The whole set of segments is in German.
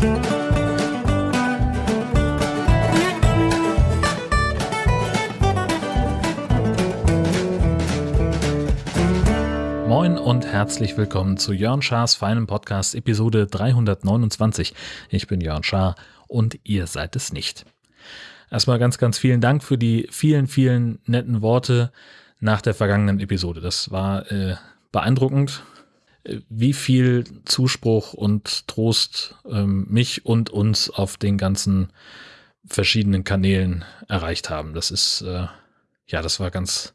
Moin und herzlich willkommen zu Jörn Schars feinem Podcast Episode 329. Ich bin Jörn Schaar und ihr seid es nicht. Erstmal ganz, ganz vielen Dank für die vielen, vielen netten Worte nach der vergangenen Episode. Das war äh, beeindruckend, wie viel Zuspruch und Trost ähm, mich und uns auf den ganzen verschiedenen Kanälen erreicht haben. Das ist, äh, ja, das war ganz,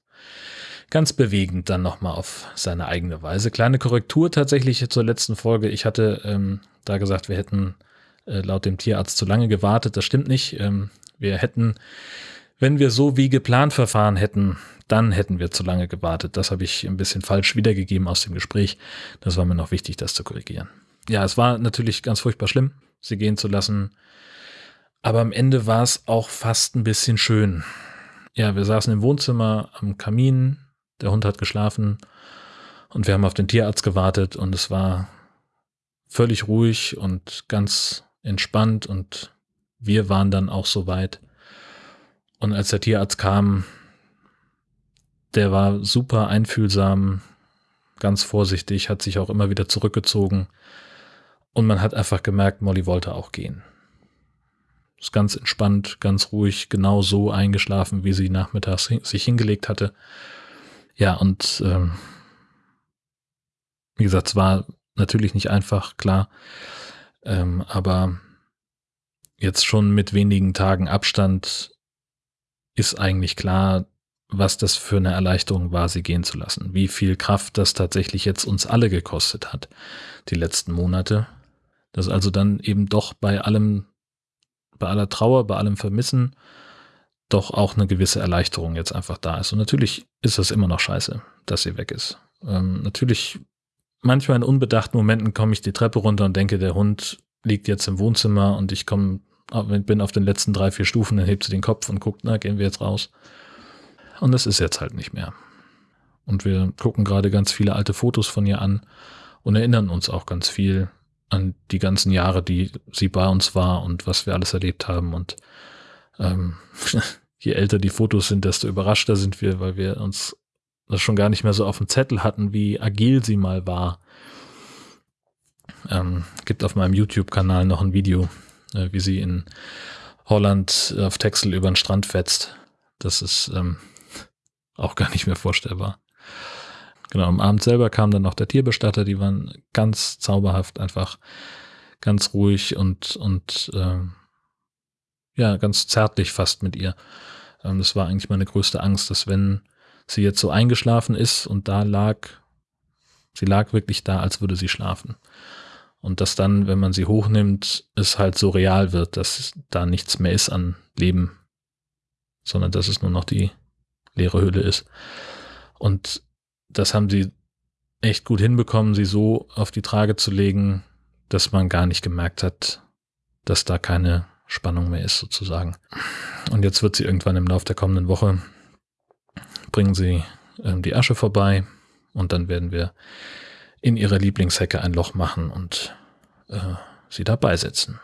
ganz bewegend dann nochmal auf seine eigene Weise. Kleine Korrektur tatsächlich zur letzten Folge. Ich hatte ähm, da gesagt, wir hätten äh, laut dem Tierarzt zu lange gewartet. Das stimmt nicht. Ähm, wir hätten, wenn wir so wie geplant verfahren hätten, dann hätten wir zu lange gewartet. Das habe ich ein bisschen falsch wiedergegeben aus dem Gespräch. Das war mir noch wichtig, das zu korrigieren. Ja, es war natürlich ganz furchtbar schlimm, sie gehen zu lassen. Aber am Ende war es auch fast ein bisschen schön. Ja, wir saßen im Wohnzimmer am Kamin, der Hund hat geschlafen und wir haben auf den Tierarzt gewartet und es war völlig ruhig und ganz entspannt und wir waren dann auch so weit. Und als der Tierarzt kam, der war super einfühlsam, ganz vorsichtig, hat sich auch immer wieder zurückgezogen. Und man hat einfach gemerkt, Molly wollte auch gehen. Ist ganz entspannt, ganz ruhig, genau so eingeschlafen, wie sie nachmittags sich hingelegt hatte. Ja, und ähm, wie gesagt, es war natürlich nicht einfach, klar. Ähm, aber jetzt schon mit wenigen Tagen Abstand ist eigentlich klar, was das für eine Erleichterung war, sie gehen zu lassen. Wie viel Kraft das tatsächlich jetzt uns alle gekostet hat, die letzten Monate. Dass also dann eben doch bei allem, bei aller Trauer, bei allem Vermissen, doch auch eine gewisse Erleichterung jetzt einfach da ist. Und natürlich ist das immer noch scheiße, dass sie weg ist. Ähm, natürlich, manchmal in unbedachten Momenten komme ich die Treppe runter und denke, der Hund liegt jetzt im Wohnzimmer und ich komme, bin auf den letzten drei, vier Stufen, dann hebt sie den Kopf und guckt, na, gehen wir jetzt raus. Und das ist jetzt halt nicht mehr. Und wir gucken gerade ganz viele alte Fotos von ihr an und erinnern uns auch ganz viel an die ganzen Jahre, die sie bei uns war und was wir alles erlebt haben. Und ähm, je älter die Fotos sind, desto überraschter sind wir, weil wir uns das schon gar nicht mehr so auf dem Zettel hatten, wie agil sie mal war ähm, gibt auf meinem YouTube-Kanal noch ein Video, äh, wie sie in Holland auf Texel über den Strand fetzt. Das ist ähm, auch gar nicht mehr vorstellbar. Genau, am Abend selber kam dann noch der Tierbestatter, die waren ganz zauberhaft, einfach ganz ruhig und, und äh, ja, ganz zärtlich fast mit ihr. Ähm, das war eigentlich meine größte Angst, dass wenn sie jetzt so eingeschlafen ist und da lag, sie lag wirklich da, als würde sie schlafen. Und dass dann, wenn man sie hochnimmt, es halt so real wird, dass da nichts mehr ist an Leben, sondern dass es nur noch die leere Hülle ist. Und das haben sie echt gut hinbekommen, sie so auf die Trage zu legen, dass man gar nicht gemerkt hat, dass da keine Spannung mehr ist, sozusagen. Und jetzt wird sie irgendwann im Laufe der kommenden Woche bringen sie äh, die Asche vorbei und dann werden wir in ihrer Lieblingshecke ein Loch machen und äh, sie da beisetzen.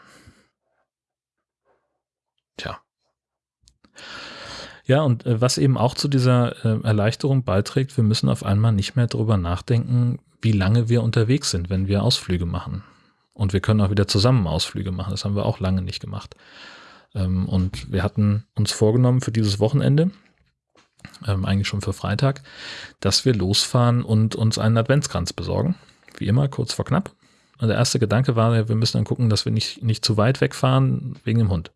Tja. Ja, und äh, was eben auch zu dieser äh, Erleichterung beiträgt, wir müssen auf einmal nicht mehr darüber nachdenken, wie lange wir unterwegs sind, wenn wir Ausflüge machen. Und wir können auch wieder zusammen Ausflüge machen. Das haben wir auch lange nicht gemacht. Ähm, und wir hatten uns vorgenommen für dieses Wochenende, ähm, eigentlich schon für Freitag, dass wir losfahren und uns einen Adventskranz besorgen. Wie immer, kurz vor knapp. Und der erste Gedanke war, wir müssen dann gucken, dass wir nicht, nicht zu weit wegfahren wegen dem Hund.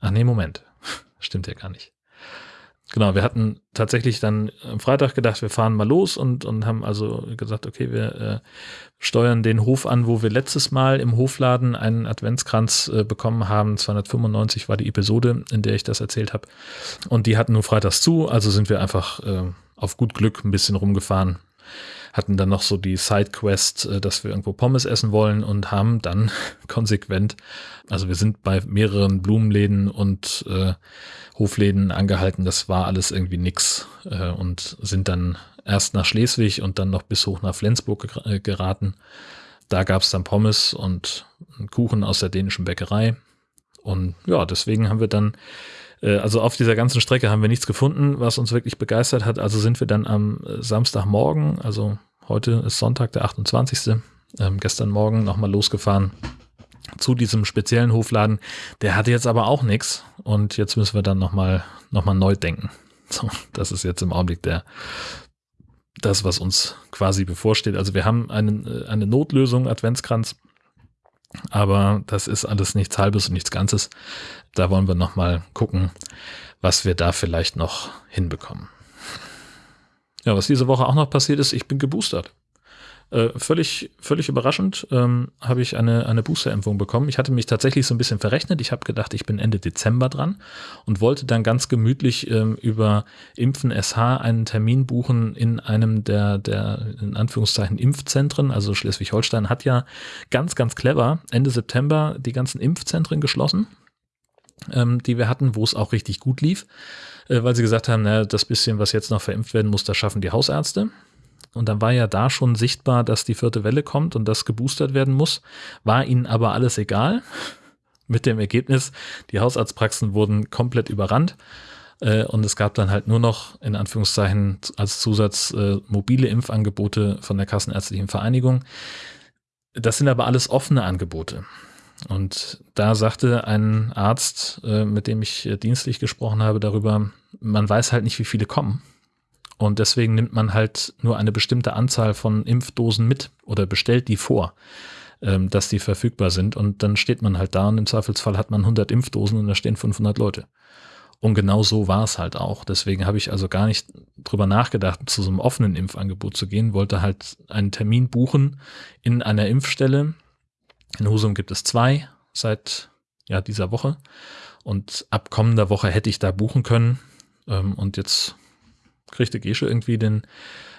Ach nee, Moment. Stimmt ja gar nicht. Genau, wir hatten tatsächlich dann am Freitag gedacht, wir fahren mal los und, und haben also gesagt, okay, wir äh, steuern den Hof an, wo wir letztes Mal im Hofladen einen Adventskranz äh, bekommen haben. 295 war die Episode, in der ich das erzählt habe. Und die hatten nur freitags zu, also sind wir einfach äh, auf gut Glück ein bisschen rumgefahren, hatten dann noch so die Sidequest, äh, dass wir irgendwo Pommes essen wollen und haben dann konsequent, also wir sind bei mehreren Blumenläden und äh, Hofläden angehalten, das war alles irgendwie nix äh, und sind dann erst nach Schleswig und dann noch bis hoch nach Flensburg äh, geraten da gab es dann Pommes und Kuchen aus der dänischen Bäckerei. Und ja, deswegen haben wir dann, also auf dieser ganzen Strecke haben wir nichts gefunden, was uns wirklich begeistert hat. Also sind wir dann am Samstagmorgen, also heute ist Sonntag, der 28. Ähm, gestern Morgen nochmal losgefahren zu diesem speziellen Hofladen. Der hatte jetzt aber auch nichts und jetzt müssen wir dann nochmal noch mal neu denken. So, das ist jetzt im Augenblick der, das, was uns quasi bevorsteht. Also wir haben einen, äh, eine Notlösung, Adventskranz, aber das ist alles nichts Halbes und nichts Ganzes. Da wollen wir nochmal gucken, was wir da vielleicht noch hinbekommen. Ja, was diese Woche auch noch passiert ist, ich bin geboostert. Äh, völlig, völlig überraschend ähm, habe ich eine, eine Boosterimpfung bekommen. Ich hatte mich tatsächlich so ein bisschen verrechnet. Ich habe gedacht, ich bin Ende Dezember dran und wollte dann ganz gemütlich ähm, über Impfen SH einen Termin buchen in einem der, der in Anführungszeichen Impfzentren. Also Schleswig-Holstein hat ja ganz, ganz clever Ende September die ganzen Impfzentren geschlossen, ähm, die wir hatten, wo es auch richtig gut lief, äh, weil sie gesagt haben, na, das bisschen, was jetzt noch verimpft werden muss, das schaffen die Hausärzte. Und dann war ja da schon sichtbar, dass die vierte Welle kommt und das geboostert werden muss. War ihnen aber alles egal. Mit dem Ergebnis, die Hausarztpraxen wurden komplett überrannt. Äh, und es gab dann halt nur noch, in Anführungszeichen, als Zusatz äh, mobile Impfangebote von der Kassenärztlichen Vereinigung. Das sind aber alles offene Angebote. Und da sagte ein Arzt, äh, mit dem ich dienstlich gesprochen habe, darüber, man weiß halt nicht, wie viele kommen. Und deswegen nimmt man halt nur eine bestimmte Anzahl von Impfdosen mit oder bestellt die vor, ähm, dass die verfügbar sind. Und dann steht man halt da und im Zweifelsfall hat man 100 Impfdosen und da stehen 500 Leute. Und genau so war es halt auch. Deswegen habe ich also gar nicht drüber nachgedacht, zu so einem offenen Impfangebot zu gehen, wollte halt einen Termin buchen in einer Impfstelle. In Husum gibt es zwei seit ja, dieser Woche. Und ab kommender Woche hätte ich da buchen können. Ähm, und jetzt kriegte Gesche irgendwie den,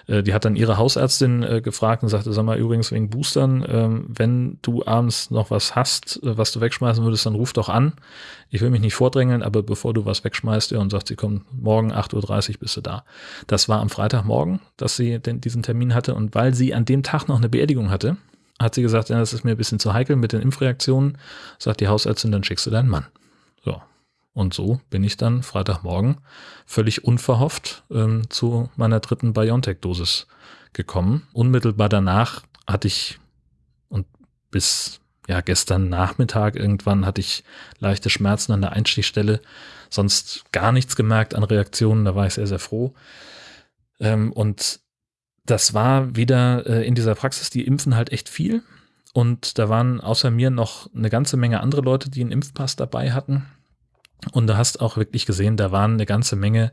äh, die hat dann ihre Hausärztin äh, gefragt und sagte, sag mal, übrigens wegen Boostern, ähm, wenn du abends noch was hast, äh, was du wegschmeißen würdest, dann ruf doch an. Ich will mich nicht vordrängeln, aber bevor du was wegschmeißt, ja, und sagt, sie kommt morgen 8.30 Uhr bist du da. Das war am Freitagmorgen, dass sie den, diesen Termin hatte und weil sie an dem Tag noch eine Beerdigung hatte, hat sie gesagt, ja, das ist mir ein bisschen zu heikel mit den Impfreaktionen, sagt die Hausärztin, dann schickst du deinen Mann. So, und so bin ich dann Freitagmorgen völlig unverhofft ähm, zu meiner dritten BioNTech-Dosis gekommen. Unmittelbar danach hatte ich und bis ja gestern Nachmittag irgendwann hatte ich leichte Schmerzen an der Einstichstelle, sonst gar nichts gemerkt an Reaktionen. Da war ich sehr sehr froh. Ähm, und das war wieder äh, in dieser Praxis, die impfen halt echt viel. Und da waren außer mir noch eine ganze Menge andere Leute, die einen Impfpass dabei hatten. Und du hast auch wirklich gesehen, da waren eine ganze Menge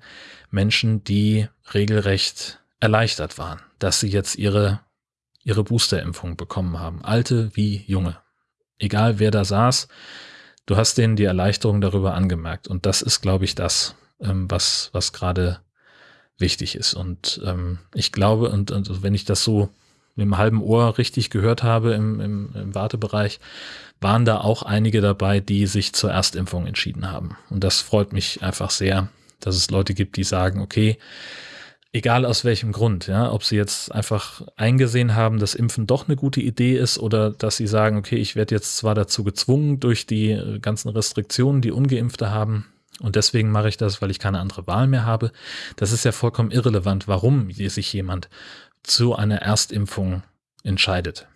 Menschen, die regelrecht erleichtert waren, dass sie jetzt ihre, ihre Boosterimpfung bekommen haben. Alte wie junge. Egal wer da saß, du hast denen die Erleichterung darüber angemerkt. Und das ist, glaube ich, das, ähm, was, was gerade wichtig ist. Und ähm, ich glaube, und, und wenn ich das so mit einem halben Ohr richtig gehört habe im, im, im Wartebereich, waren da auch einige dabei, die sich zur Erstimpfung entschieden haben. Und das freut mich einfach sehr, dass es Leute gibt, die sagen, okay, egal aus welchem Grund, ja, ob sie jetzt einfach eingesehen haben, dass Impfen doch eine gute Idee ist oder dass sie sagen, okay, ich werde jetzt zwar dazu gezwungen durch die ganzen Restriktionen, die ungeimpfte haben, und deswegen mache ich das, weil ich keine andere Wahl mehr habe. Das ist ja vollkommen irrelevant, warum sich jemand zu einer Erstimpfung entscheidet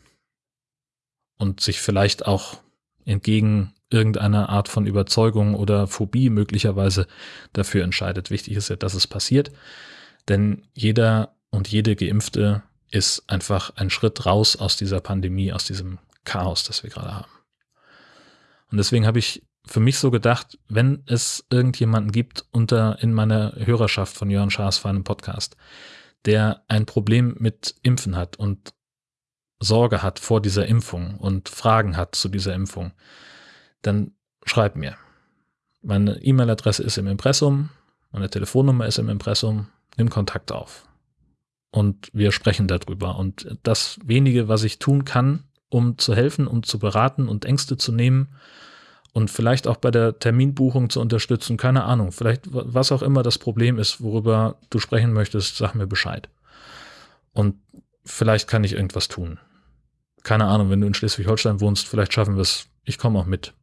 und sich vielleicht auch entgegen irgendeiner Art von Überzeugung oder Phobie möglicherweise dafür entscheidet. Wichtig ist ja, dass es passiert, denn jeder und jede Geimpfte ist einfach ein Schritt raus aus dieser Pandemie, aus diesem Chaos, das wir gerade haben. Und deswegen habe ich für mich so gedacht, wenn es irgendjemanden gibt unter in meiner Hörerschaft von Jörn Schaas für einen Podcast, der ein Problem mit Impfen hat und Sorge hat vor dieser Impfung und Fragen hat zu dieser Impfung, dann schreib mir. Meine E-Mail-Adresse ist im Impressum, meine Telefonnummer ist im Impressum, nimm Kontakt auf. Und wir sprechen darüber. Und das wenige, was ich tun kann, um zu helfen, um zu beraten und Ängste zu nehmen und vielleicht auch bei der Terminbuchung zu unterstützen, keine Ahnung, vielleicht was auch immer das Problem ist, worüber du sprechen möchtest, sag mir Bescheid. Und vielleicht kann ich irgendwas tun. keine Ahnung, wenn du in Schleswig-Holstein wohnst, vielleicht schaffen wir es, ich komme auch mit.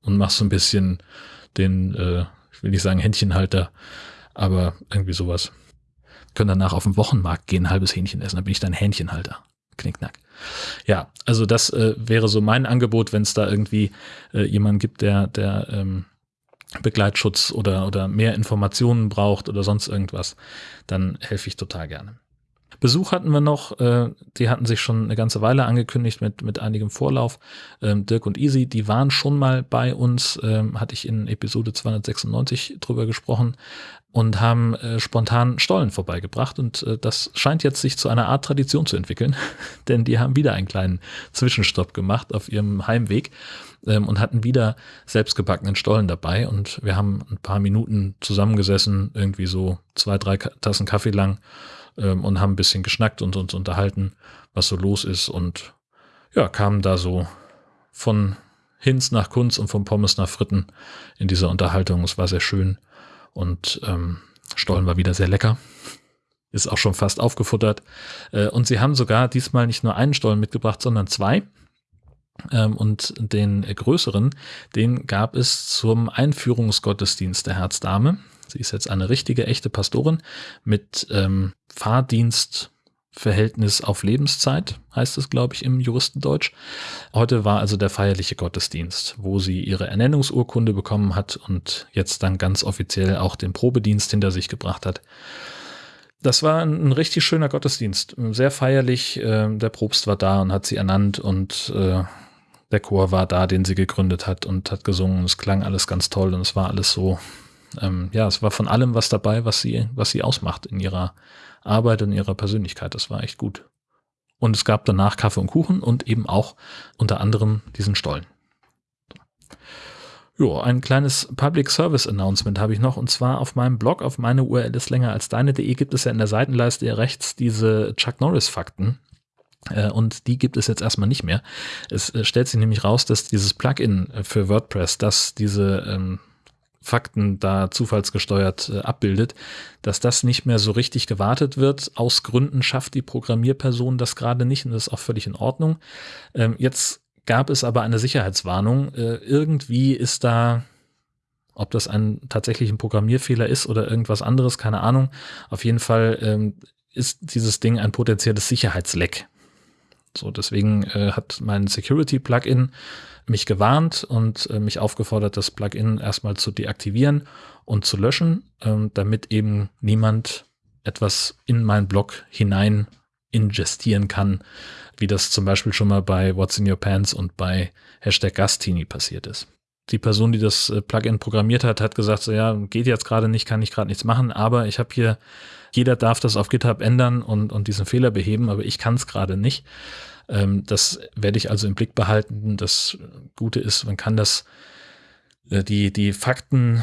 Und mach so ein bisschen den, äh, ich will nicht sagen Händchenhalter, aber irgendwie sowas. Können danach auf den Wochenmarkt gehen, ein halbes Hähnchen essen, dann bin ich dein Hähnchenhalter. Knickknack. Ja, also das äh, wäre so mein Angebot, wenn es da irgendwie äh, jemanden gibt, der, der ähm, Begleitschutz oder, oder mehr Informationen braucht oder sonst irgendwas, dann helfe ich total gerne. Besuch hatten wir noch, äh, die hatten sich schon eine ganze Weile angekündigt mit, mit einigem Vorlauf. Ähm, Dirk und Easy, die waren schon mal bei uns, ähm, hatte ich in Episode 296 drüber gesprochen und haben äh, spontan Stollen vorbeigebracht und äh, das scheint jetzt sich zu einer Art Tradition zu entwickeln, denn die haben wieder einen kleinen Zwischenstopp gemacht auf ihrem Heimweg ähm, und hatten wieder selbstgebackenen Stollen dabei und wir haben ein paar Minuten zusammengesessen, irgendwie so zwei, drei Tassen Kaffee lang ähm, und haben ein bisschen geschnackt und uns unterhalten, was so los ist und ja, kamen da so von Hinz nach Kunz und von Pommes nach Fritten in dieser Unterhaltung. Es war sehr schön und ähm, Stollen war wieder sehr lecker. Ist auch schon fast aufgefuttert. Äh, und sie haben sogar diesmal nicht nur einen Stollen mitgebracht, sondern zwei. Ähm, und den größeren, den gab es zum Einführungsgottesdienst der Herzdame. Sie ist jetzt eine richtige, echte Pastorin mit ähm, Fahrdienstverhältnis auf Lebenszeit, heißt es, glaube ich, im Juristendeutsch. Heute war also der feierliche Gottesdienst, wo sie ihre Ernennungsurkunde bekommen hat und jetzt dann ganz offiziell auch den Probedienst hinter sich gebracht hat. Das war ein, richtig schöner Gottesdienst, sehr feierlich. Äh, der Propst war da und hat sie ernannt und äh, der Chor war da, den sie gegründet hat und hat gesungen. Es klang alles ganz toll und es war alles so ähm, ja, es war von allem was dabei, was sie, was sie ausmacht in ihrer Arbeit und ihrer Persönlichkeit. Das war echt gut. Und es gab danach Kaffee und Kuchen und eben auch unter anderem diesen Stollen. Jo, ein kleines Public Service Announcement habe ich noch und zwar auf meinem Blog, auf meine URL ist länger als deine.de gibt es ja in der Seitenleiste rechts diese Chuck Norris Fakten. Äh, und die gibt es jetzt erstmal nicht mehr. Es äh, stellt sich nämlich raus, dass dieses Plugin für WordPress, das diese ähm, Fakten da zufallsgesteuert äh, abbildet, dass das nicht mehr so richtig gewartet wird. Aus Gründen schafft die Programmierperson das gerade nicht und das ist auch völlig in Ordnung. Ähm, jetzt gab es aber eine Sicherheitswarnung. Äh, irgendwie ist da, ob das ein tatsächlich Programmierfehler ist oder irgendwas anderes, keine Ahnung. Auf jeden Fall ähm, ist dieses Ding ein potenzielles Sicherheitsleck. So, deswegen äh, hat mein Security-Plugin mich gewarnt und äh, mich aufgefordert, das Plugin erstmal zu deaktivieren und zu löschen, ähm, damit eben niemand etwas in meinen Blog hinein ingestieren kann, wie das zum Beispiel schon mal bei What's in Your Pants und bei Hashtag Gastini passiert ist. Die Person, die das äh, Plugin programmiert hat, hat gesagt, so ja, geht jetzt gerade nicht, kann ich gerade nichts machen, aber ich habe hier, jeder darf das auf GitHub ändern und, und diesen Fehler beheben, aber ich kann es gerade nicht. Ähm, das werde ich also im Blick behalten. Das Gute ist, man kann das, äh, die, die Fakten,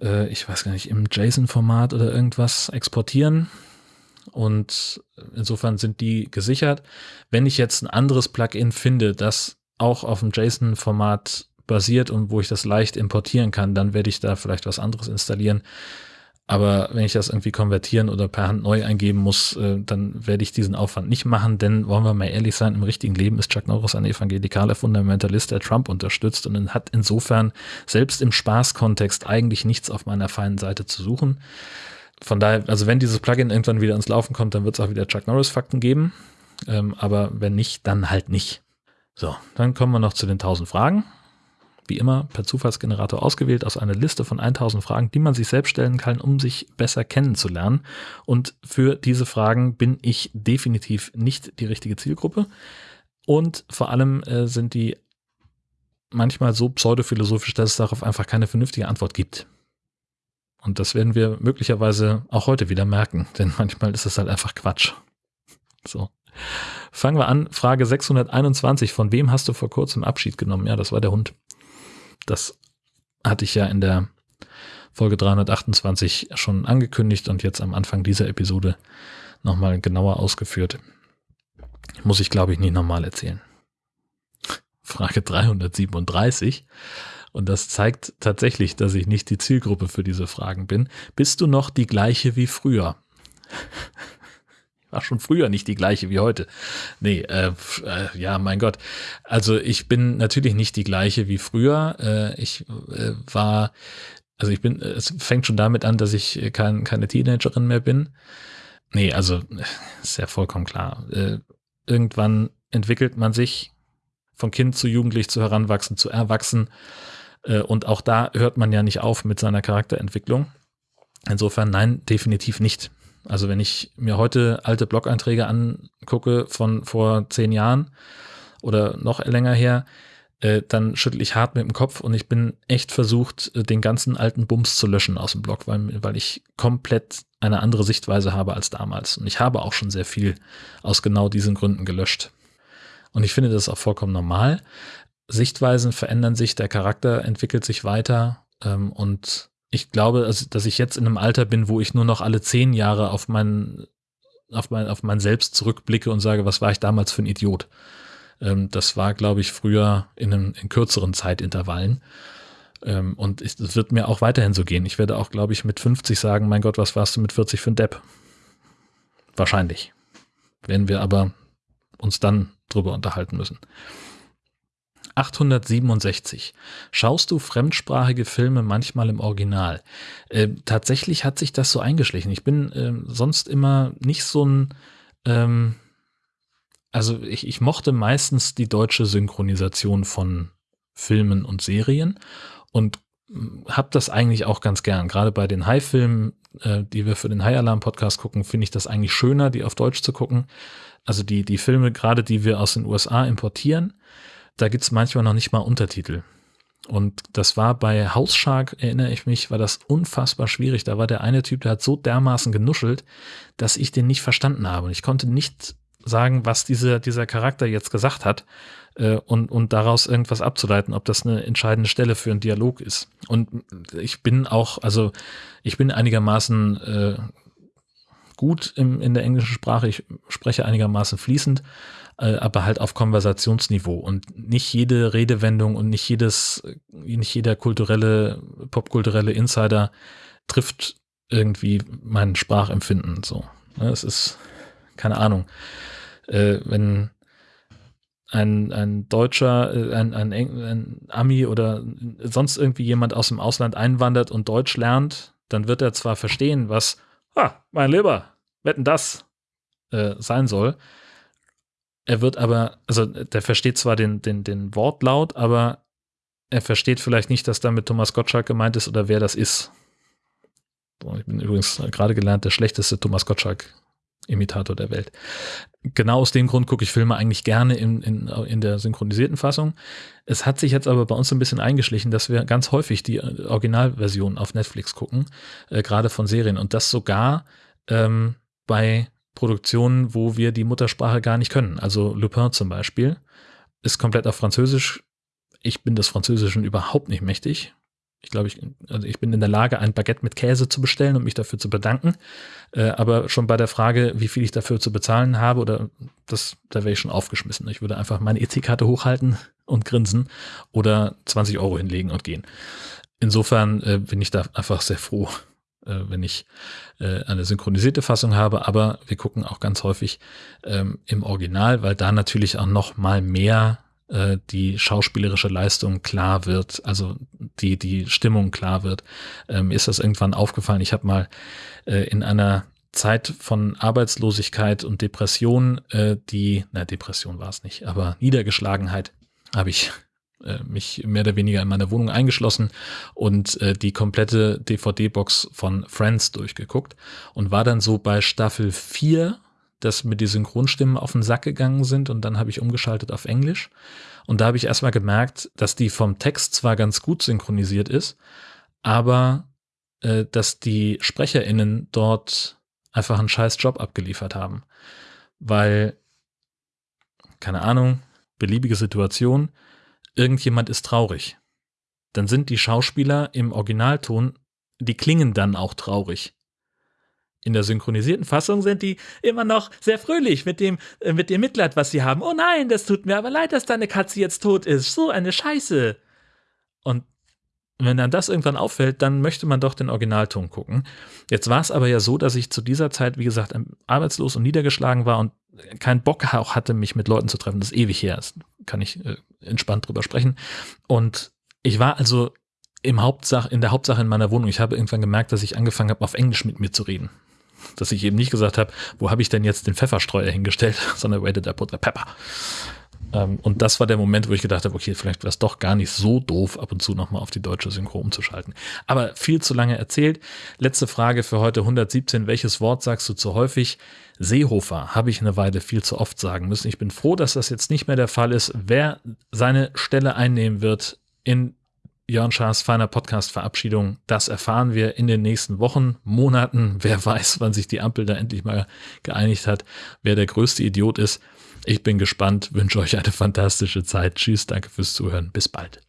äh, ich weiß gar nicht, im JSON-Format oder irgendwas exportieren. Und insofern sind die gesichert. Wenn ich jetzt ein anderes Plugin finde, das auch auf dem JSON-Format basiert und wo ich das leicht importieren kann, dann werde ich da vielleicht was anderes installieren. Aber wenn ich das irgendwie konvertieren oder per Hand neu eingeben muss, äh, dann werde ich diesen Aufwand nicht machen, denn wollen wir mal ehrlich sein, im richtigen Leben ist Chuck Norris ein evangelikaler Fundamentalist, der Trump unterstützt und hat insofern selbst im Spaßkontext eigentlich nichts auf meiner feinen Seite zu suchen. Von daher, also wenn dieses Plugin irgendwann wieder ins Laufen kommt, dann wird es auch wieder Chuck Norris Fakten geben. Ähm, aber wenn nicht, dann halt nicht. So, dann kommen wir noch zu den 1000 Fragen wie immer per Zufallsgenerator ausgewählt aus einer Liste von 1000 Fragen, die man sich selbst stellen kann, um sich besser kennenzulernen. Und für diese Fragen bin ich definitiv nicht die richtige Zielgruppe. Und vor allem äh, sind die manchmal so pseudophilosophisch, dass es darauf einfach keine vernünftige Antwort gibt. Und das werden wir möglicherweise auch heute wieder merken, denn manchmal ist es halt einfach Quatsch. So. Fangen wir an. Frage 621. Von wem hast du vor kurzem Abschied genommen? Ja, das war der Hund. Das hatte ich ja in der Folge 328 schon angekündigt und jetzt am Anfang dieser Episode nochmal genauer ausgeführt. Muss ich, glaube ich, nicht nochmal erzählen. Frage 337. Und das zeigt tatsächlich, dass ich nicht die Zielgruppe für diese Fragen bin. Bist du noch die gleiche wie früher? War schon früher nicht die gleiche wie heute. Nee, äh, äh, ja, mein Gott. Also ich bin natürlich nicht die gleiche wie früher. Äh, ich äh, war, also ich bin, es fängt schon damit an, dass ich kein, keine Teenagerin mehr bin. Nee, also ist ja vollkommen klar. Äh, irgendwann entwickelt man sich von Kind zu Jugendlich zu Heranwachsen zu Erwachsen. Äh, und auch da hört man ja nicht auf mit seiner Charakterentwicklung. Insofern nein, definitiv nicht. Also wenn ich mir heute alte Blog-Einträge angucke von vor zehn Jahren oder noch länger her, äh, dann schüttel ich hart mit dem Kopf und ich bin echt versucht, äh, den ganzen alten Bums zu löschen aus dem Blog, weil, weil ich komplett eine andere Sichtweise habe als damals. Und ich habe auch schon sehr viel aus genau diesen Gründen gelöscht. Und ich finde das auch vollkommen normal. Sichtweisen verändern sich, der Charakter entwickelt sich weiter ähm, und ich glaube, also, dass ich jetzt in einem Alter bin, wo ich nur noch alle zehn Jahre auf mein, auf mein, auf mein Selbst zurückblicke und sage, was war ich damals für ein Idiot? Ähm, das war, glaube ich, früher in, einem, in kürzeren Zeitintervallen. Ähm, und es wird mir auch weiterhin so gehen. Ich werde auch, glaube ich, mit 50 sagen, mein Gott, was warst du mit 40 für ein Depp? Wahrscheinlich. Werden wir aber uns dann drüber unterhalten müssen. 867. Schaust du fremdsprachige Filme manchmal im Original? Äh, tatsächlich hat sich das so eingeschlichen. Ich bin äh, sonst immer nicht so ein, ähm, also ich, ich mochte meistens die deutsche Synchronisation von Filmen und Serien und hm, habe das eigentlich auch ganz gern. Gerade bei den High-Filmen, äh, die wir für den High Alarm Podcast gucken, finde ich das eigentlich schöner, die auf Deutsch zu gucken. Also die, die Filme, gerade die wir aus den USA importieren, da gibt's manchmal noch nicht mal Untertitel. Und das war bei House Shark, erinnere ich mich, war das unfassbar schwierig. Da war der eine Typ, der hat so dermaßen genuschelt, dass ich den nicht verstanden habe. Und ich konnte nicht sagen, was diese, dieser Charakter jetzt gesagt hat äh, und, und daraus irgendwas abzuleiten, ob das eine entscheidende Stelle für einen Dialog ist. Und ich bin auch, also ich bin einigermaßen äh, gut im, in der englischen Sprache, ich spreche einigermaßen fließend aber halt auf Konversationsniveau. Und nicht jede Redewendung und nicht jedes, nicht jeder kulturelle, popkulturelle Insider trifft irgendwie mein Sprachempfinden so. Ne, es ist, keine Ahnung, äh, wenn ein, ein Deutscher, äh, ein, ein, ein Ami oder sonst irgendwie jemand aus dem Ausland einwandert und Deutsch lernt, dann wird er zwar verstehen, was, ah, mein Lieber, wetten das äh, sein soll, er wird aber, also der versteht zwar den, den, den Wortlaut, aber er versteht vielleicht nicht, dass damit Thomas Gottschalk gemeint ist oder wer das ist. Ich bin übrigens gerade gelernt, der schlechteste Thomas Gottschalk-Imitator der Welt. Genau aus dem Grund gucke ich Filme eigentlich gerne in, in, in der synchronisierten Fassung. Es hat sich jetzt aber bei uns ein bisschen eingeschlichen, dass wir ganz häufig die Originalversion auf Netflix gucken, äh, gerade von Serien. Und das sogar ähm, bei Produktionen, wo wir die Muttersprache gar nicht können. Also Lupin zum Beispiel ist komplett auf Französisch. Ich bin des Französischen überhaupt nicht mächtig. Ich glaube, ich, also ich bin in der Lage, ein Baguette mit Käse zu bestellen und mich dafür zu bedanken. Äh, aber schon bei der Frage, wie viel ich dafür zu bezahlen habe, oder das, da wäre ich schon aufgeschmissen. Ich würde einfach meine EC-Karte hochhalten und grinsen oder 20 Euro hinlegen und gehen. Insofern äh, bin ich da einfach sehr froh, äh, wenn ich äh, eine synchronisierte Fassung habe, aber wir gucken auch ganz häufig ähm, im Original, weil da natürlich auch noch mal mehr äh, die schauspielerische Leistung klar wird, also die die Stimmung klar wird. Ähm, ist das irgendwann aufgefallen? Ich habe mal äh, in einer Zeit von Arbeitslosigkeit und Depression, äh, die, na Depression war es nicht, aber Niedergeschlagenheit habe ich äh, mich mehr oder weniger in meiner Wohnung eingeschlossen und äh, die komplette DVD-Box von Friends durchgeguckt und war dann so bei Staffel 4, dass mir die Synchronstimmen auf den Sack gegangen sind und dann habe ich umgeschaltet auf Englisch und da habe ich erstmal gemerkt, dass die vom Text zwar ganz gut synchronisiert ist, aber äh, dass die SprecherInnen dort einfach einen scheiß Job abgeliefert haben. Weil, keine Ahnung, beliebige Situation, irgendjemand ist traurig. Dann sind die Schauspieler im Originalton, die klingen dann auch traurig. In der synchronisierten Fassung sind die immer noch sehr fröhlich mit dem, äh, mit dem Mitleid, was sie haben. Oh nein, das tut mir aber leid, dass deine Katze jetzt tot ist. So eine Scheiße. Und wenn dann das irgendwann auffällt, dann möchte man doch den Originalton gucken. Jetzt war es aber ja so, dass ich zu dieser Zeit, wie gesagt, arbeitslos und niedergeschlagen war und keinen Bock auch hatte, mich mit Leuten zu treffen. Das ist ewig her. Das kann ich äh, entspannt drüber sprechen. Und ich war also im Hauptsach, in der Hauptsache in meiner Wohnung. Ich habe irgendwann gemerkt, dass ich angefangen habe, auf Englisch mit mir zu reden. Dass ich eben nicht gesagt habe, wo habe ich denn jetzt den Pfefferstreuer hingestellt, sondern where did I put the pepper? Ähm, und das war der Moment, wo ich gedacht habe, okay, vielleicht wäre es doch gar nicht so doof, ab und zu nochmal auf die deutsche Synchro umzuschalten. Aber viel zu lange erzählt. Letzte Frage für heute 117. Welches Wort sagst du zu häufig? Seehofer habe ich eine Weile viel zu oft sagen müssen. Ich bin froh, dass das jetzt nicht mehr der Fall ist. Wer seine Stelle einnehmen wird in Jörn Schaas feiner Podcast-Verabschiedung, das erfahren wir in den nächsten Wochen, Monaten. Wer weiß, wann sich die Ampel da endlich mal geeinigt hat, wer der größte Idiot ist. Ich bin gespannt, wünsche euch eine fantastische Zeit. Tschüss, danke fürs Zuhören. Bis bald.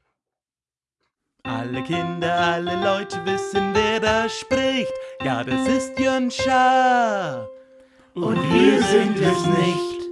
Alle Kinder, alle Leute wissen, wer da spricht. Ja, das ist Jörn Schaar. Und wir sind es nicht.